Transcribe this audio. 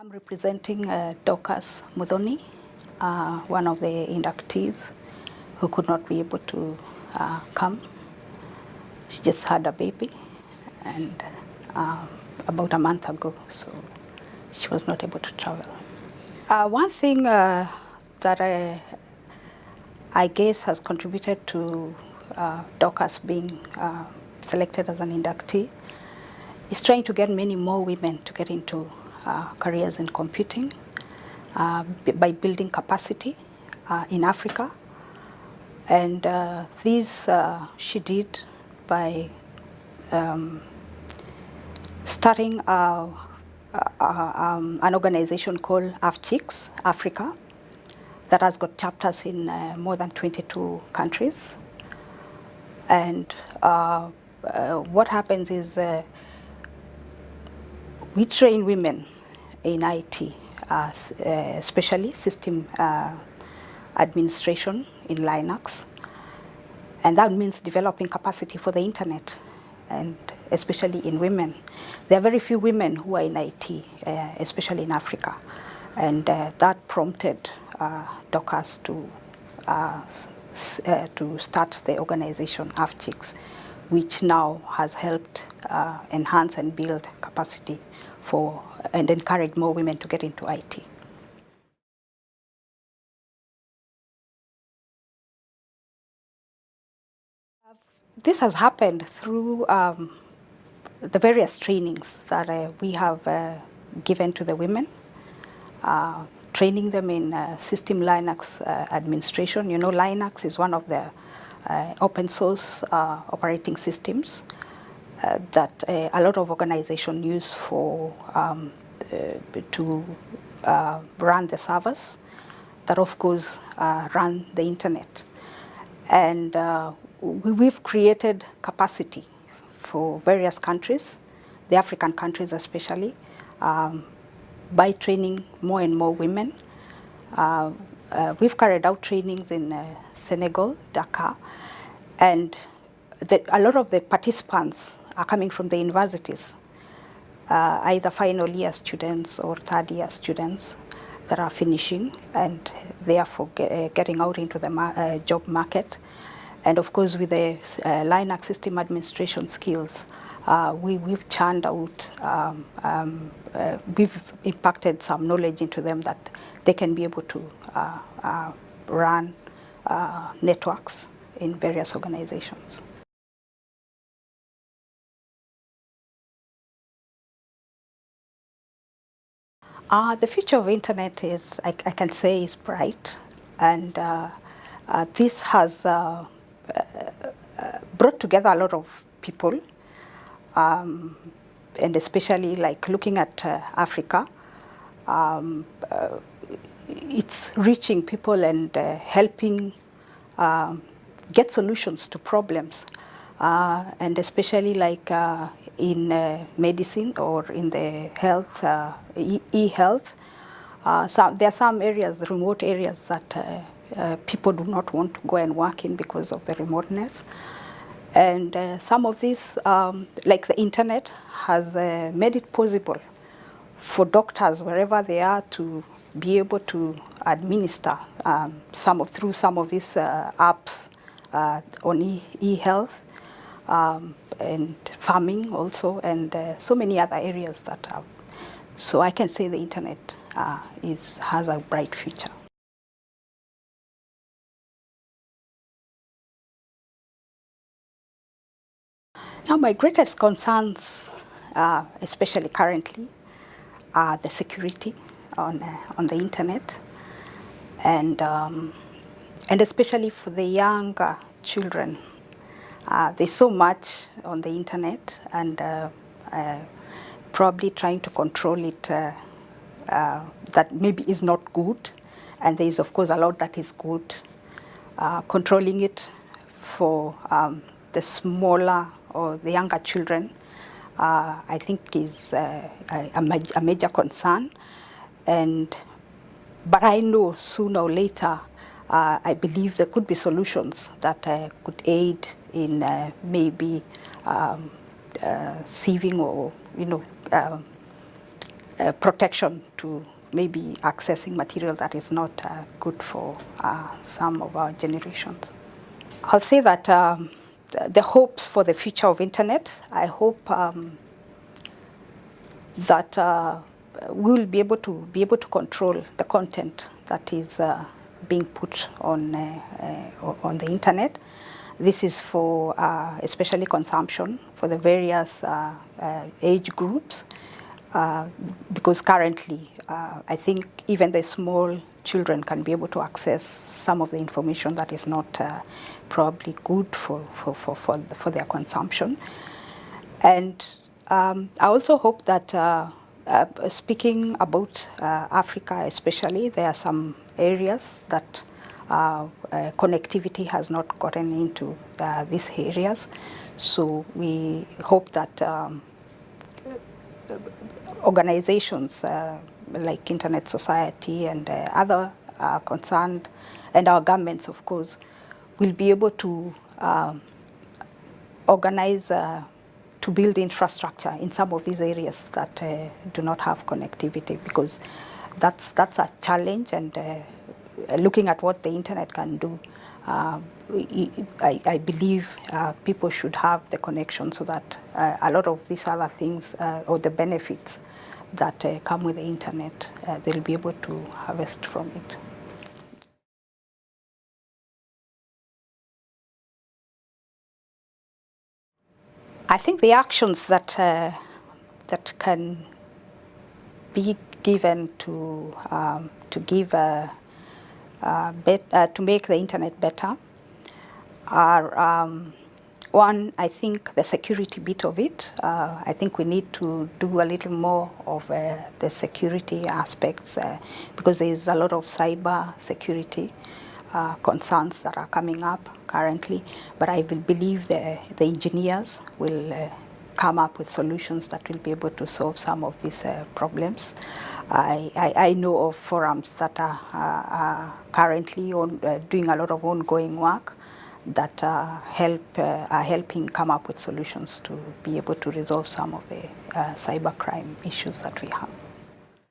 I'm representing uh, Dorcas Muthoni, uh, one of the inductees who could not be able to uh, come. She just had a baby and uh, about a month ago, so she was not able to travel. Uh, one thing uh, that I, I guess has contributed to uh, Dorcas being selected as an inductee is trying to get many more women to get into careers in computing uh, by building capacity uh, in Africa. And uh, this uh, she did by um, starting um, an organization called AfChix Africa that has got chapters in uh, more than 22 countries. And uh, uh, what happens is uh, we train women in IT, uh, especially system uh, administration in Linux. And that means developing capacity for the internet, and especially in women. There are very few women who are in IT, uh, especially in Africa. And uh, that prompted uh, Dorcas to, uh, uh, to start the organization AfChix, which now has helped uh, enhance and build capacity for and encourage more women to get into IT. This has happened through um, the various trainings that uh, we have uh, given to the women, uh, training them in uh, system Linux uh, administration. You know, Linux is one of the uh, open source operating systems that uh, a lot of organizations use for um, uh, to uh, run the servers that of course uh, run the internet. And uh, we've created capacity for various countries, the African countries especially, um, by training more and more women. we've carried out trainings in Senegal, Dakar, and the, a lot of the participants are coming from the universities, uh, either final year students or third year students that are finishing and therefore get, uh, getting out into the uh, job market. And of course, with the uh, Linux system administration skills, we, we've churned out, um, um, we've impacted some knowledge into them that they can be able to run networks in various organizations. Uh, the future of internet is, I, I can say, is bright, and uh, uh, this has uh, uh, brought together a lot of people, um, and especially like looking at uh, Africa, um, it's reaching people and helping um, get solutions to problems, and especially like in uh, medicine or in the health, uh, e-health. Uh, some, there are some areas, the remote areas that uh, uh, people do not want to go and work in because of the remoteness. And uh, some of this, um, like the internet, has made it possible for doctors, wherever they are, to be able to administer um, some of, through some of these apps on e-health. Um, and farming also, and uh, so many other areas that have. So I can say the internet uh, is, has a bright future. Now my greatest concerns, uh, especially currently, are the security on, uh, on the internet and, um, and especially for the younger children uh, there's so much on the internet and uh, uh, probably trying to control it uh, uh, that maybe is not good. And there is, of course, a lot that is good. Uh, controlling it for um, the smaller or the younger children, I think is a, a, major concern. And, but I know sooner or later I believe there could be solutions that uh, could aid in uh, maybe um, uh, sieving or, you know, um, uh, protection to maybe accessing material that is not uh, good for uh, some of our generations. I'll say that um, the hopes for the future of internet, I hope um, that uh, we will be able to be able to control the content that is uh, being put on uh, uh, on the internet. This is for uh, especially consumption for the various uh, uh, age groups, because currently I think even the small children can be able to access some of the information that is not probably good for, for, for, for, for their consumption. And um, I also hope that uh, uh, speaking about uh, Africa especially, there are some areas that uh, uh, connectivity has not gotten into uh, these areas. So we hope that um, organizations like Internet Society and other concerned, and our governments, of course, will be able to um, organize uh, to build infrastructure in some of these areas that uh, do not have connectivity because that's that's a challenge and uh, looking at what the internet can do uh, I, I, believe uh, people should have the connection so that uh, a lot of these other things or the benefits that come with the internet they'll be able to harvest from it. I think the actions that uh, that can be given to um, to give a, a bet, uh, to make the internet better are um, one. I think the security bit of it. Uh, I think we need to do a little more of uh, the security aspects uh, because there is a lot of cyber security uh, concerns that are coming up currently, but I will believe the, the engineers will uh, come up with solutions that will be able to solve some of these uh, problems. I, I, I, know of forums that are, are currently on, uh, doing a lot of ongoing work that uh, help uh, are helping come up with solutions to be able to resolve some of the cybercrime issues that we have.